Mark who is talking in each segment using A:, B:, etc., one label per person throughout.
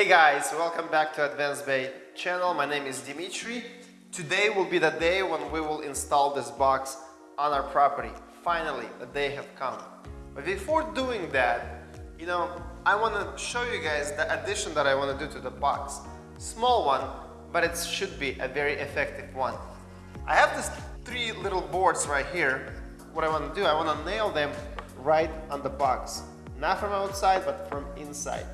A: Hey guys, welcome back to Advanced Bay channel. My name is Dimitri. Today will be the day when we will install this box on our property. Finally, the day have come. But before doing that, you know, I want to show you guys the addition that I want to do to the box. Small one, but it should be a very effective one. I have these three little boards right here. What I want to do, I want to nail them right on the box. Not from outside, but from inside.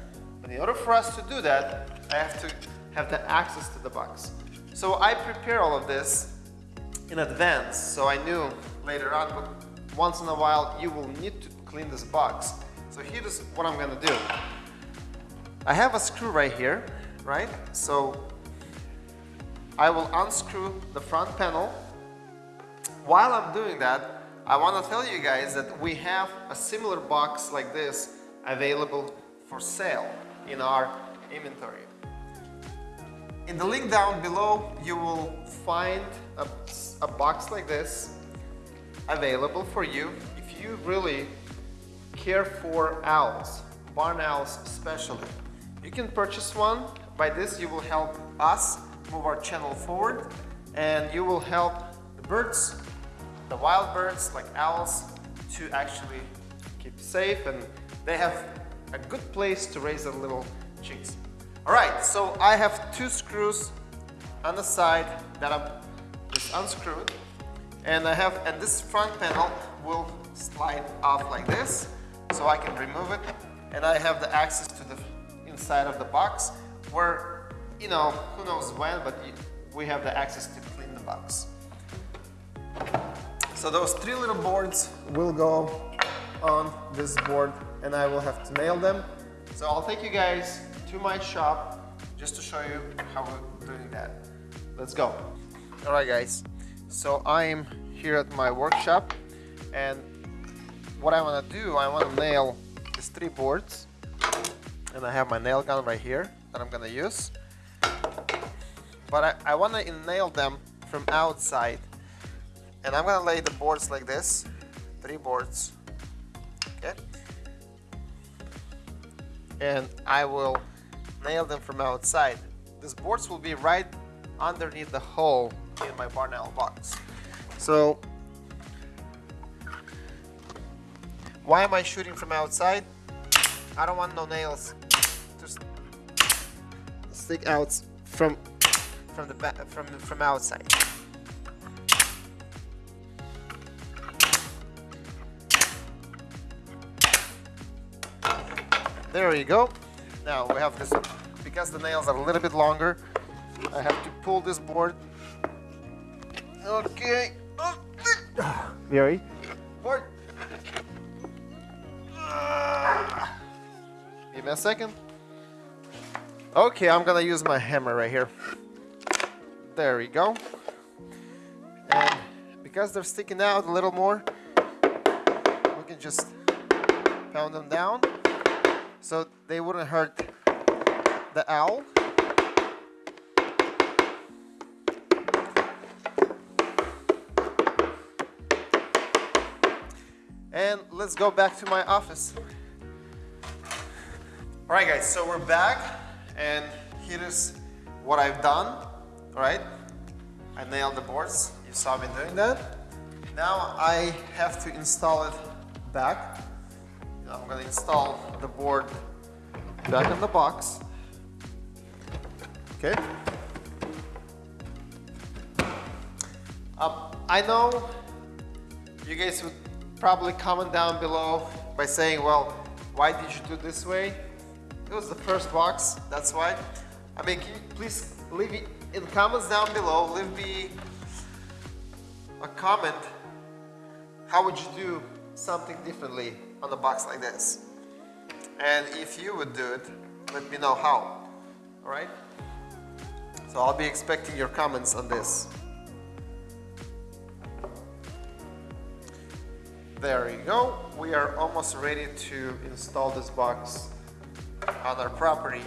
A: In order for us to do that, I have to have the access to the box. So I prepare all of this in advance, so I knew later on, but once in a while you will need to clean this box. So here's what I'm gonna do. I have a screw right here, right? So I will unscrew the front panel. While I'm doing that, I want to tell you guys that we have a similar box like this available for sale in our inventory. In the link down below, you will find a, a box like this available for you if you really care for owls, barn owls especially. You can purchase one. By this, you will help us move our channel forward and you will help the birds, the wild birds like owls, to actually keep safe and they have a good place to raise their little chicks. All right, so I have two screws on the side that I'm just unscrewed and I have, and this front panel will slide off like this so I can remove it and I have the access to the inside of the box where, you know, who knows when, but we have the access to clean the box. So those three little boards will go on this board and I will have to nail them. So I'll take you guys to my shop just to show you how we're doing that. Let's go. All right guys, so I'm here at my workshop and what I want to do, I want to nail these three boards and I have my nail gun right here that I'm gonna use. But I, I want to nail them from outside and I'm gonna lay the boards like this, three boards, okay? And I will nail them from outside. These boards will be right underneath the hole in my barn owl box. So why am I shooting from outside? I don't want no nails to stick out from from the from from outside. There you go. Now we have this, because the nails are a little bit longer, I have to pull this board. Okay. Very hard. Give me a second. Okay, I'm gonna use my hammer right here. There we go. And because they're sticking out a little more, we can just pound them down so they wouldn't hurt the owl. And let's go back to my office. All right guys, so we're back and here is what I've done, all right? I nailed the boards, you saw me doing that. Now I have to install it back. I'm gonna install the board back in the box. Okay. Um, I know you guys would probably comment down below by saying, well, why did you do this way? It was the first box, that's why. I mean, please leave it in comments down below, leave me a comment. How would you do something differently on a box like this? And if you would do it, let me know how, all right? So I'll be expecting your comments on this. There you go. We are almost ready to install this box on our property.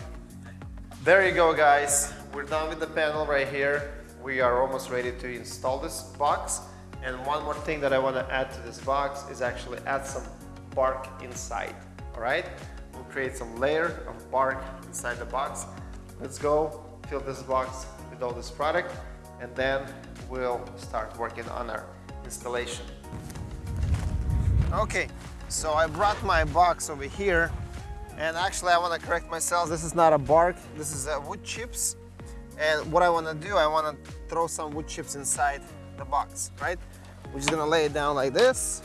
A: There you go guys. We're done with the panel right here. We are almost ready to install this box. And one more thing that I want to add to this box is actually add some bark inside. All right. We'll create some layer of bark inside the box. Let's go fill this box with all this product and then we'll start working on our installation. Okay, so I brought my box over here and actually I want to correct myself. This is not a bark, this is a wood chips. And what I want to do, I want to throw some wood chips inside the box, right? We're just gonna lay it down like this.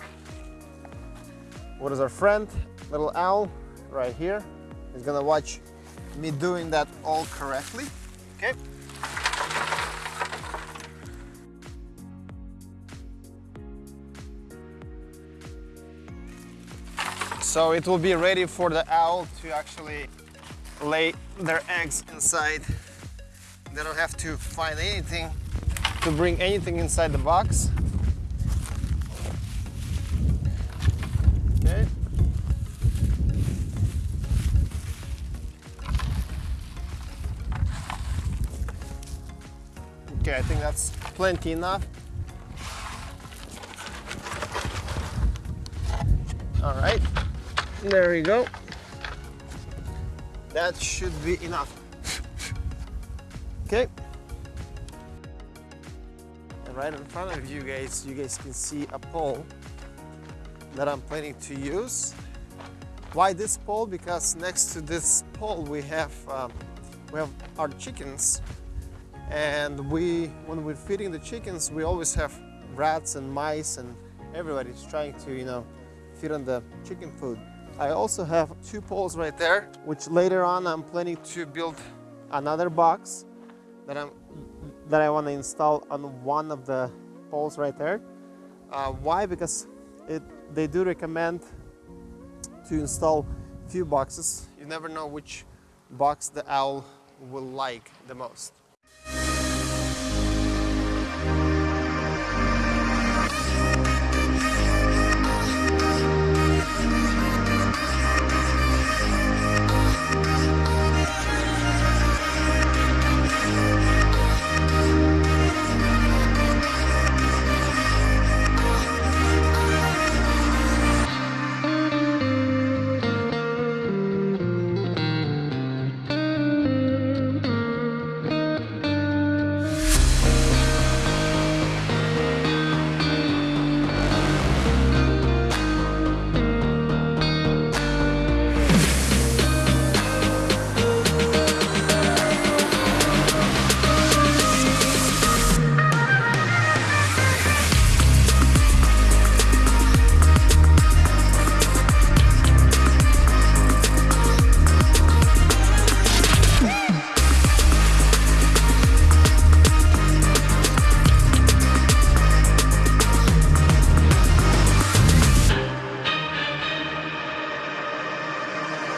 A: What is our friend, little owl, right here. He's gonna watch me doing that all correctly, okay? So it will be ready for the owl to actually lay their eggs inside. They don't have to find anything to bring anything inside the box. Okay, I think that's plenty enough. All right. There we go. That should be enough. okay. And right in front of you guys, you guys can see a pole that I'm planning to use. Why this pole? Because next to this pole we have um, we have our chickens, and we when we're feeding the chickens, we always have rats and mice, and everybody's trying to you know feed on the chicken food. I also have two poles right there, which later on I'm planning to build another box that I'm that I want to install on one of the poles right there. Uh, why? Because it they do recommend to install few boxes. You never know which box the owl will like the most.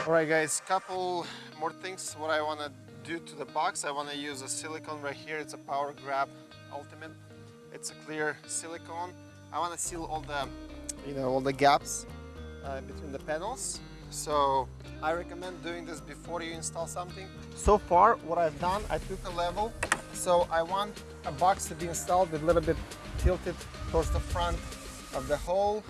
A: Alright guys, couple more things what I want to do to the box. I want to use a silicone right here. It's a Power Grab Ultimate. It's a clear silicone. I want to seal all the, you know, all the gaps uh, between the panels. So I recommend doing this before you install something. So far, what I've done, I took a level. So I want a box to be installed with a little bit tilted towards the front of the hole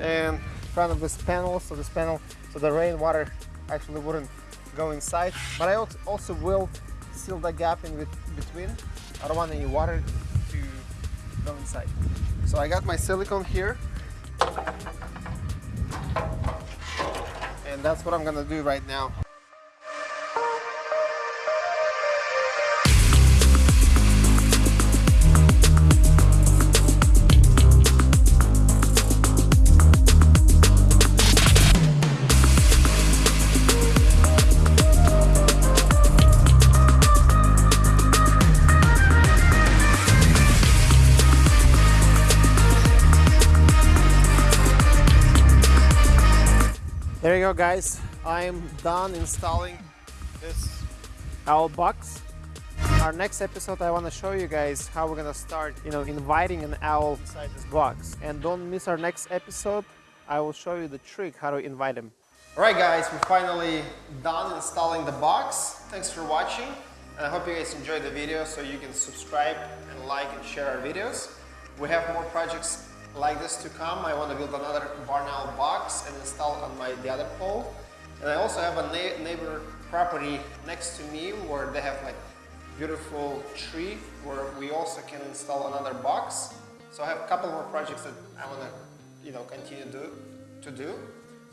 A: and front of this panel. So this panel so the rainwater actually wouldn't go inside. But I also will seal the gap in between. I don't want any water to go inside. So I got my silicone here. And that's what I'm gonna do right now. Go guys, I'm done installing this owl box. Our next episode I want to show you guys how we're gonna start, you know, inviting an owl inside this box. And don't miss our next episode, I will show you the trick how to invite him. Alright guys, we're finally done installing the box. Thanks for watching. And I hope you guys enjoyed the video so you can subscribe and like and share our videos. We have more projects like this to come. I want to build another barn owl box and install on my the other pole. And I also have a na- neighbor property next to me where they have like beautiful tree where we also can install another box. So I have a couple more projects that I want to, you know, continue do, to do.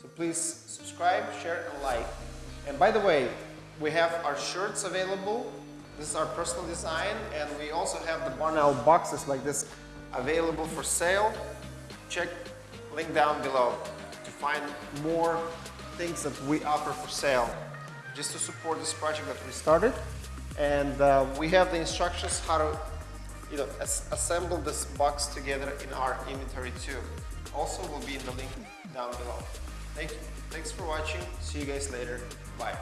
A: So please subscribe, share, and like. And by the way, we have our shirts available. This is our personal design, and we also have the barn owl boxes like this available for sale. Check link down below to find more things that we offer for sale just to support this project that we started. And uh, we have the instructions how to you know, as- assemble this box together in our inventory too. Also will be in the link down below. Thank you. Thanks for watching. See you guys later. Bye.